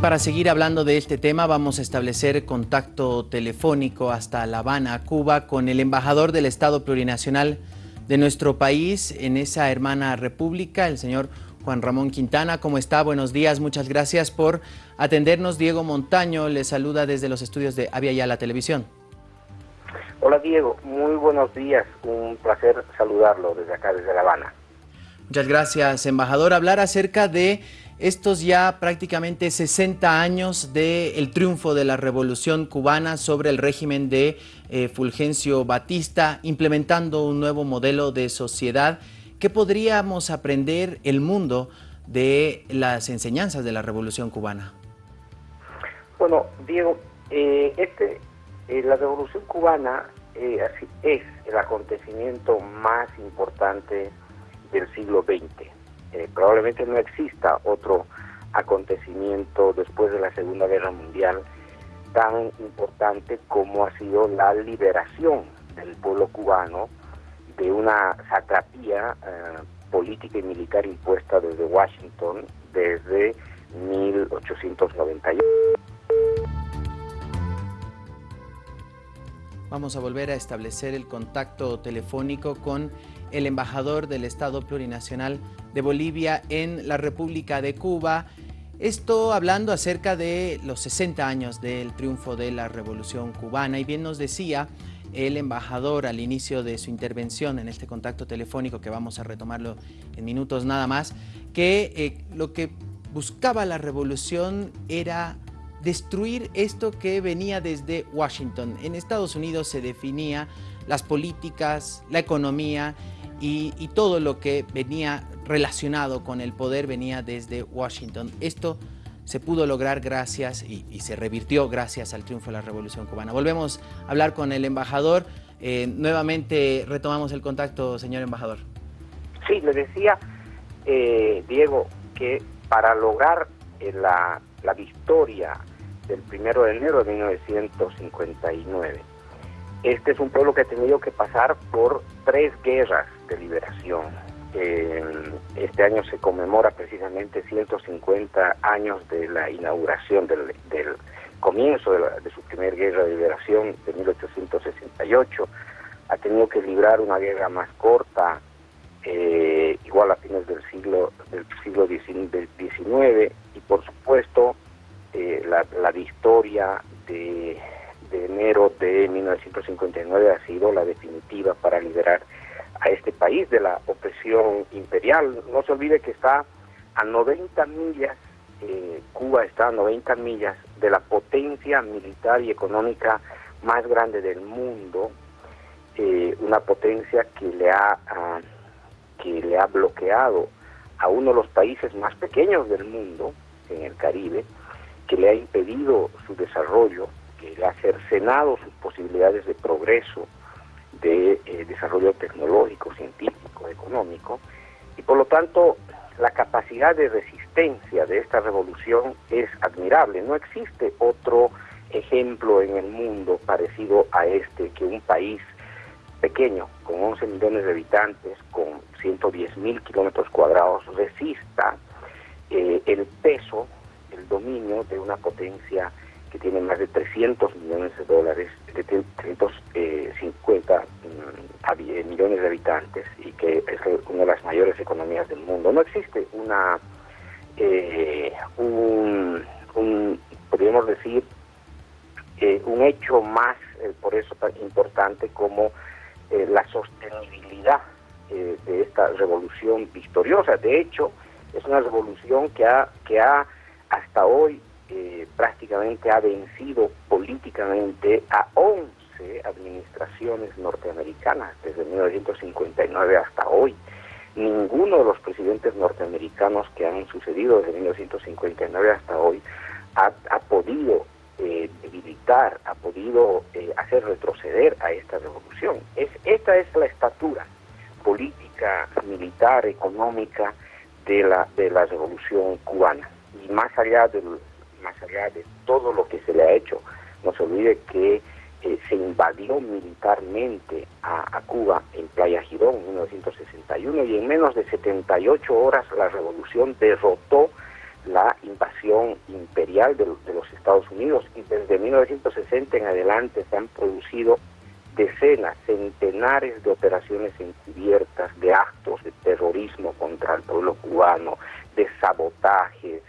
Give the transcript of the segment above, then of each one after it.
Para seguir hablando de este tema vamos a establecer contacto telefónico hasta La Habana, Cuba, con el embajador del Estado Plurinacional de nuestro país en esa hermana república, el señor Juan Ramón Quintana. ¿Cómo está? Buenos días, muchas gracias por atendernos. Diego Montaño le saluda desde los estudios de Avia Ya la Televisión. Hola Diego, muy buenos días, un placer saludarlo desde acá, desde La Habana. Muchas gracias, embajador. Hablar acerca de estos ya prácticamente 60 años del triunfo de la revolución cubana sobre el régimen de eh, Fulgencio Batista, implementando un nuevo modelo de sociedad. ¿Qué podríamos aprender el mundo de las enseñanzas de la revolución cubana? Bueno, Diego, eh, este, eh, la revolución cubana así es el acontecimiento más importante del siglo XX eh, probablemente no exista otro acontecimiento después de la Segunda Guerra Mundial tan importante como ha sido la liberación del pueblo cubano de una satrapía eh, política y militar impuesta desde Washington desde 1891. Vamos a volver a establecer el contacto telefónico con el embajador del Estado Plurinacional de Bolivia en la República de Cuba. Esto hablando acerca de los 60 años del triunfo de la Revolución Cubana y bien nos decía el embajador al inicio de su intervención en este contacto telefónico que vamos a retomarlo en minutos nada más, que eh, lo que buscaba la revolución era destruir esto que venía desde Washington. En Estados Unidos se definía las políticas, la economía y, todo lo que venía relacionado con el poder venía desde Washington. Esto se pudo lograr gracias y, se revirtió gracias al triunfo de la Revolución Cubana. Volvemos a hablar con el embajador. Eh, nuevamente retomamos el contacto, señor embajador. Sí, le decía, eh, Diego, que para lograr eh, la, la victoria del primero de enero de 1959, este es un pueblo que ha tenido que pasar por tres guerras de liberación. este año se conmemora precisamente 150 años de la inauguración del, comienzo de, su primera guerra de liberación de 1868. Ha tenido que librar una guerra más corta, eh, igual a fines del siglo del siglo XIX, y por supuesto eh, la, la victoria de de enero de 1959 ha sido la definitiva para liberar a este país de la opresión imperial. No se olvide que está a 90 millas, eh, Cuba está a 90 millas de la potencia militar y económica más grande del mundo, eh, una potencia que le ha que le ha bloqueado a uno de los países más pequeños del mundo en el Caribe, que le ha impedido su desarrollo que le ha cercenado sus posibilidades de progreso, de eh, desarrollo tecnológico, científico, económico, y por lo tanto la capacidad de resistencia de esta revolución es admirable. No existe otro ejemplo en el mundo parecido a este que un país pequeño, con 11 millones de habitantes, con 110 mil kilómetros cuadrados, resista eh, el peso, el dominio de una potencia que tiene más de 300 millones de dólares, de 350 mm, millones de habitantes y que es una de las mayores economías del mundo. No existe una, eh, un, podríamos decir, eh, un hecho más, eh, por eso tan importante como la sostenibilidad de esta revolución victoriosa. De hecho, es una revolución que ha, que ha hasta hoy eh, prácticamente ha vencido políticamente a 11 administraciones norteamericanas desde 1959 hasta hoy. Ninguno de los presidentes norteamericanos que han sucedido desde 1959 hasta hoy ha, podido eh, debilitar, ha podido eh, hacer retroceder a esta revolución. Es, esta es la estatura política, militar, económica de la, de la revolución cubana. Y más allá del, más allá de todo lo que se le ha hecho, no se olvide que eh, se invadió militarmente a, Cuba en Playa Girón en 1961 y en menos de 78 horas la revolución derrotó la invasión imperial de, los Estados Unidos y desde 1960 en adelante se han producido decenas, centenares de operaciones encubiertas, de actos de terrorismo contra el pueblo cubano, de sabotajes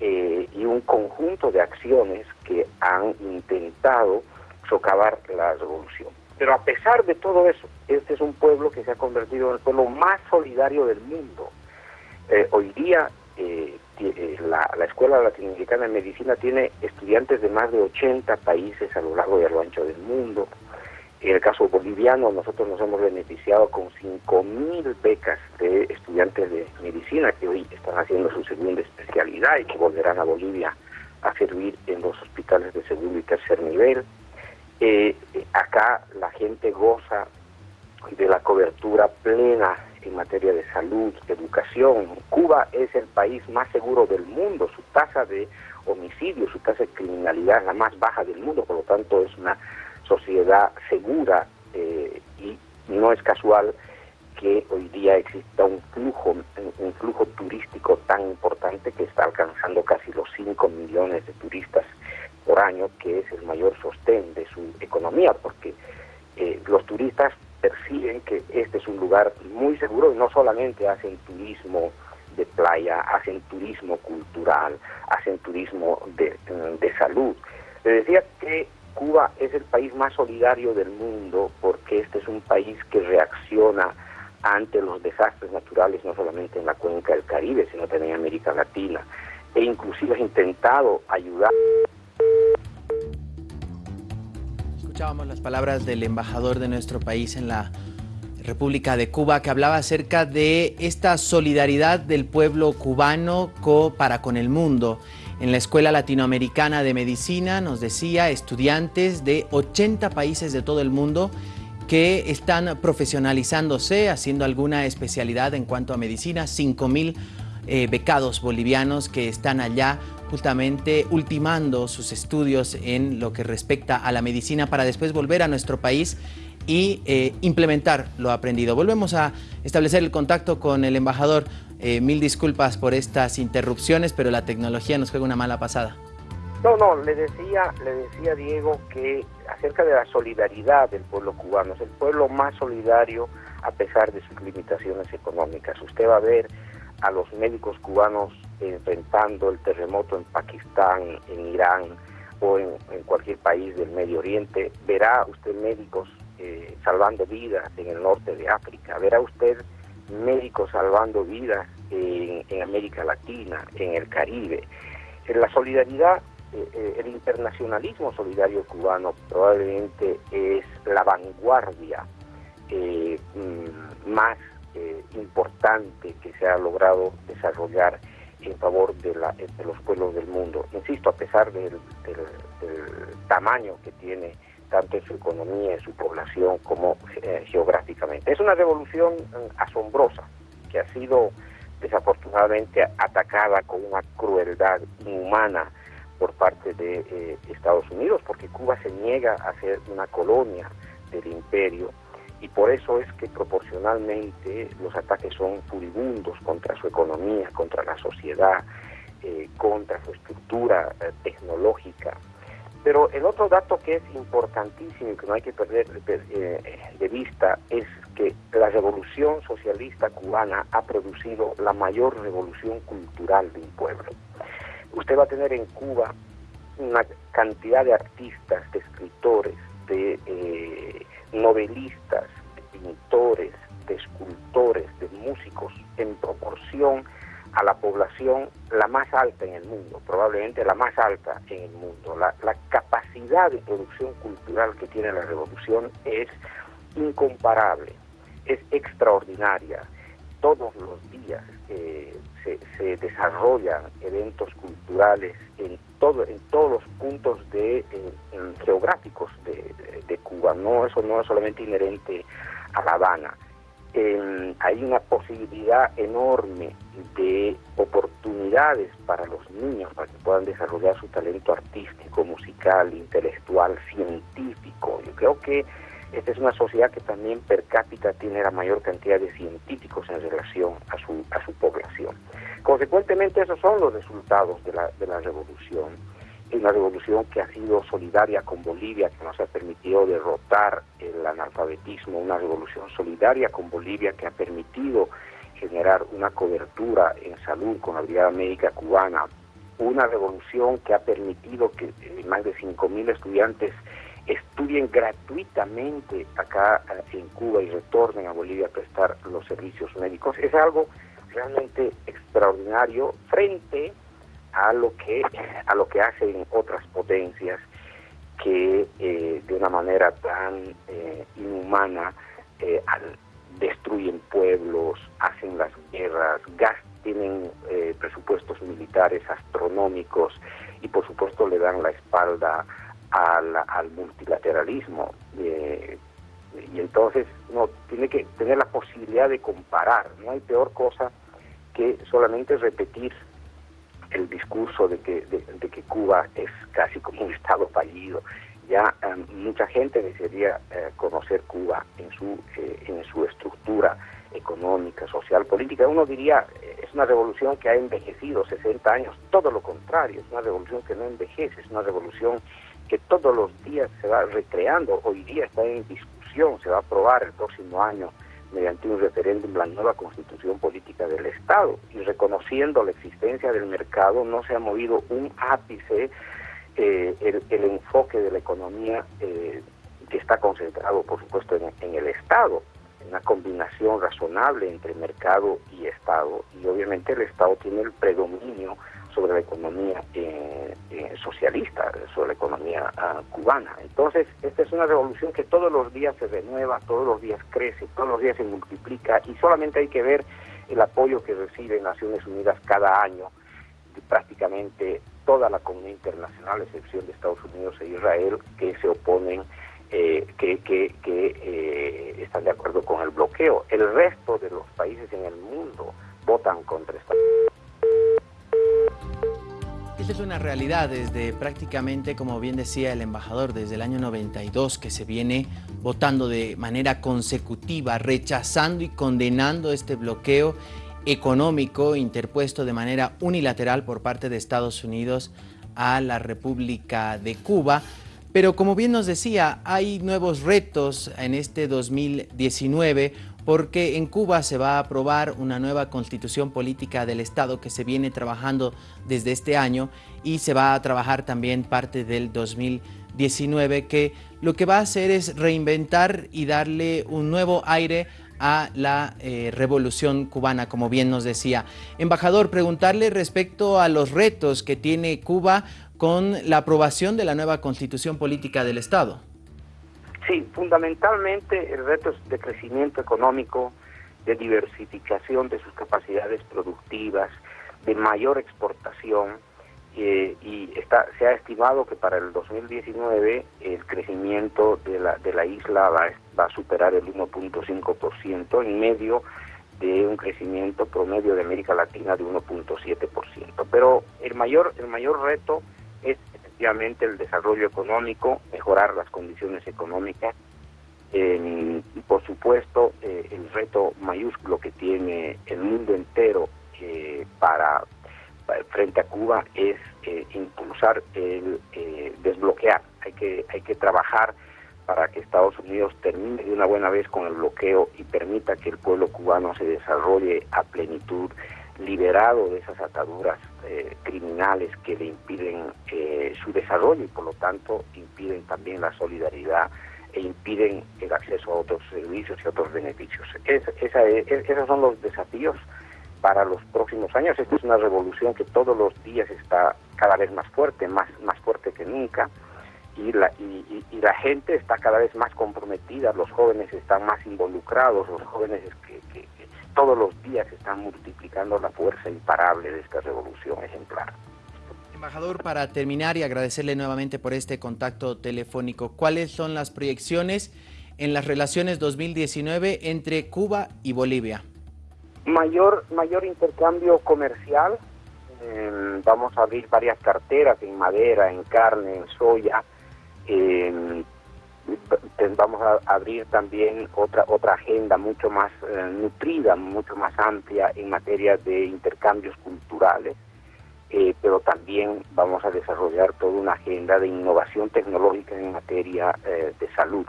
eh, y un conjunto de acciones que han intentado socavar la revolución. Pero a pesar de todo eso, este es un pueblo que se ha convertido en el pueblo más solidario del mundo. Eh, hoy día eh, eh, la, Escuela Latinoamericana de Medicina tiene estudiantes de más de 80 países a lo largo y a lo ancho del mundo. En el caso boliviano, nosotros nos hemos beneficiado con 5.000 becas de estudiantes de medicina que hoy están haciendo su segunda especialidad y que volverán a Bolivia a servir en los hospitales de segundo y tercer nivel. Eh, acá la gente goza de la cobertura plena en materia de salud, educación. Cuba es el país más seguro del mundo, su tasa de homicidio, su tasa de criminalidad es la más baja del mundo, por lo tanto es una sociedad segura eh, y no es casual que hoy día exista un flujo, un flujo turístico tan importante que está alcanzando casi los 5 millones de turistas por año, que es el mayor sostén de su economía, porque eh, los turistas perciben que este es un lugar muy seguro y no solamente hacen turismo de playa, hacen turismo cultural, hacen turismo de, de salud. Le decía que Cuba es el país más solidario del mundo porque este es un país que reacciona ante los desastres naturales no solamente en la cuenca del Caribe, sino también en América Latina. E inclusive ha intentado ayudar Escuchábamos las palabras del embajador de nuestro país en la República de Cuba que hablaba acerca de esta solidaridad del pueblo cubano para con el mundo. En la Escuela Latinoamericana de Medicina nos decía estudiantes de 80 países de todo el mundo que están profesionalizándose, haciendo alguna especialidad en cuanto a medicina, 5.000 eh, becados bolivianos que están allá justamente ultimando sus estudios en lo que respecta a la medicina para después volver a nuestro país y eh, implementar lo aprendido. Volvemos a establecer el contacto con el embajador. Eh, mil disculpas por estas interrupciones, pero la tecnología nos juega una mala pasada. No, no, le decía, le decía Diego que acerca de la solidaridad del pueblo cubano, es el pueblo más solidario a pesar de sus limitaciones económicas. Usted va a ver a los médicos cubanos enfrentando el terremoto en Pakistán, en Irán o en, cualquier país del Medio Oriente, verá usted médicos eh, salvando vidas en el norte de África, verá usted médicos salvando vidas en, América Latina, en el Caribe. La solidaridad, eh, eh, el internacionalismo solidario cubano probablemente es la vanguardia mm, más importante que se ha logrado desarrollar en favor de, la, de los pueblos del mundo. Insisto, a pesar del, tamaño que tiene tanto en su economía, en su población, como eh, geográficamente. Es una revolución eh, asombrosa que ha sido desafortunadamente atacada con una crueldad inhumana por parte de eh, Estados Unidos, porque Cuba se niega a ser una colonia del imperio y por eso es que proporcionalmente los ataques son furibundos contra su economía, contra la sociedad, eh, contra su estructura eh, tecnológica. Pero el otro dato que es importantísimo y que no hay que perder eh, de vista es que la revolución socialista cubana ha producido la mayor revolución cultural de un pueblo. Usted va a tener en Cuba una cantidad de artistas, de escritores, de novelistas, de pintores, de escultores, de músicos, en proporción a la población la más alta en el mundo, probablemente la más alta en el mundo. La, capacidad de producción cultural que tiene la revolución es incomparable, es extraordinaria. Todos los días eh, se, desarrollan eventos culturales en, todo, en todos los puntos de, geográficos de, Cuba. No, eso no es solamente inherente a La Habana. hay una posibilidad enorme de oportunidades para los niños para que puedan desarrollar su talento artístico, musical, intelectual, científico. Yo creo que esta es una sociedad que también per cápita tiene la mayor cantidad de científicos en relación a su, a su. Consecuentemente esos son los resultados de la, de la revolución. Una revolución que ha sido solidaria con Bolivia, que nos ha permitido derrotar el analfabetismo, una revolución solidaria con Bolivia que ha permitido generar una cobertura en salud con la Brigada Médica Cubana, una revolución que ha permitido que eh, más de 5.000 estudiantes estudien gratuitamente acá eh, en Cuba y retornen a Bolivia a prestar los servicios médicos. Es algo realmente extraordinario frente a lo que a lo que hacen otras potencias que eh, de una manera tan inhumana destruyen pueblos, hacen las guerras, gastan tienen eh, presupuestos militares astronómicos y por supuesto le dan la espalda al, multilateralismo. Eh, y entonces uno tiene que tener la posibilidad de comparar. No hay peor cosa que solamente repetir el discurso de que, de, que Cuba es casi como un Estado fallido. Ya eh, mucha gente desearía conocer Cuba en su, en su estructura económica, social, política. Uno diría, es una revolución que ha envejecido 60 años, todo lo contrario, es una revolución que no envejece, es una revolución que todos los días se va recreando, hoy día está en se va a aprobar el próximo año mediante un referéndum la nueva constitución política del Estado. Y reconociendo la existencia del mercado no se ha movido un ápice eh, el, enfoque de la economía eh, que está concentrado por supuesto en el Estado una combinación razonable entre mercado y Estado. Y obviamente el Estado tiene el predominio sobre la economía eh, eh, socialista, sobre la economía ah, cubana. Entonces, esta es una revolución que todos los días se renueva, todos los días crece, todos los días se multiplica y solamente hay que ver el apoyo que recibe Naciones Unidas cada año de prácticamente toda la comunidad internacional, a excepción de Estados Unidos e Israel, que se oponen eh, que, que, eh, están de acuerdo con el bloqueo. El resto de los países en el mundo votan contra esta. Esta es una realidad desde prácticamente, como bien decía el embajador, desde el año 92 que se viene votando de manera consecutiva, rechazando y condenando este bloqueo económico interpuesto de manera unilateral por parte de Estados Unidos a la República de Cuba. Pero como bien nos decía, hay nuevos retos en este 2019 porque en Cuba se va a aprobar una nueva constitución política del Estado que se viene trabajando desde este año y se va a trabajar también parte del 2019 que lo que va a hacer es reinventar y darle un nuevo aire a la eh, revolución cubana, como bien nos decía. Embajador, preguntarle respecto a los retos que tiene Cuba con la aprobación de la nueva constitución política del Estado. Fundamentalmente el reto es de crecimiento económico, de diversificación de sus capacidades productivas, de mayor exportación eh, y está, se ha estimado que para el 2019 el crecimiento de la, de la isla va, va a superar el 1.5% en medio de un crecimiento promedio de América Latina de 1.7%. Pero el mayor, el mayor reto el desarrollo económico, mejorar las condiciones económicas y por supuesto eh, el reto mayúsculo que tiene el mundo entero eh, para, frente a Cuba es eh, impulsar el desbloquear. Hay que hay que trabajar para que Estados Unidos termine de una buena vez con el bloqueo y permita que el pueblo cubano se desarrolle a plenitud liberado de esas ataduras eh, criminales que le impiden eh, su desarrollo y por lo tanto impiden también la solidaridad e impiden el acceso a otros servicios y otros beneficios. esos son los desafíos para los próximos años. Esta es una revolución que todos los días está cada vez más fuerte, más, más fuerte que nunca. Y la, y, y la gente está cada vez más comprometida, los jóvenes están más involucrados, los jóvenes que, que, todos los días están multiplicando la fuerza imparable de esta revolución ejemplar. Embajador, para terminar y agradecerle nuevamente por este contacto telefónico, ¿cuáles son las proyecciones en las relaciones 2019 entre Cuba y Bolivia? Mayor, mayor intercambio comercial, eh, vamos a abrir varias carteras en madera, en carne, en soya, eh, vamos a abrir también otra otra agenda mucho más eh, nutrida, mucho más amplia en materia de intercambios culturales eh, pero también vamos a desarrollar toda una agenda de innovación tecnológica en materia eh, de salud.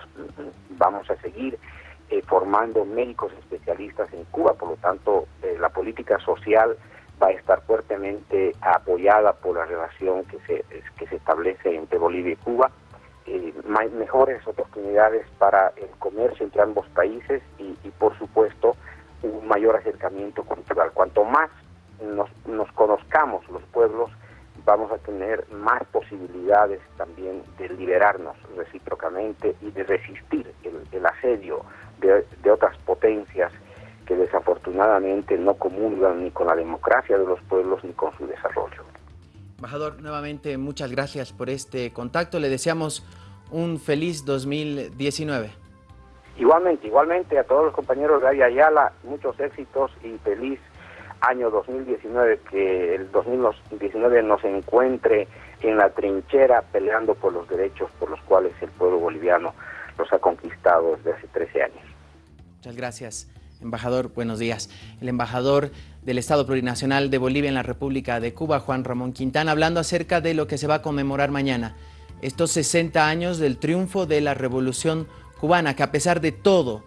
Vamos a seguir formando médicos especialistas en Cuba, por lo tanto la política social va a estar fuertemente apoyada por la relación que se, que se establece entre Bolivia y Cuba. Mejores oportunidades para el comercio entre ambos países y, y por supuesto un mayor acercamiento cultural. Cuanto más nos, nos conozcamos los pueblos, vamos a tener más posibilidades también de liberarnos recíprocamente y de resistir el, asedio de, de, otras potencias que desafortunadamente no comulgan ni con la democracia de los pueblos ni con su desarrollo. Embajador, nuevamente muchas gracias por este contacto. Le deseamos un feliz 2019. Igualmente, igualmente a todos los compañeros de Ayala, muchos éxitos y feliz año 2019, que el 2019 nos encuentre en la trinchera peleando por los derechos por los cuales el pueblo boliviano los ha conquistado desde hace 13 años. Muchas gracias, embajador. Buenos días. El embajador del Estado Plurinacional de Bolivia en la República de Cuba, Juan Ramón Quintana, hablando acerca de lo que se va a conmemorar mañana, estos 60 años del triunfo de la Revolución Cubana, que a pesar de todo,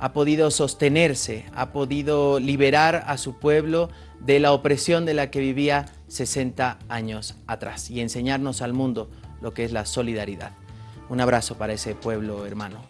ha podido sostenerse, ha podido liberar a su pueblo de la opresión de la que vivía 60 años atrás y enseñarnos al mundo lo que es la solidaridad. Un abrazo para ese pueblo hermano.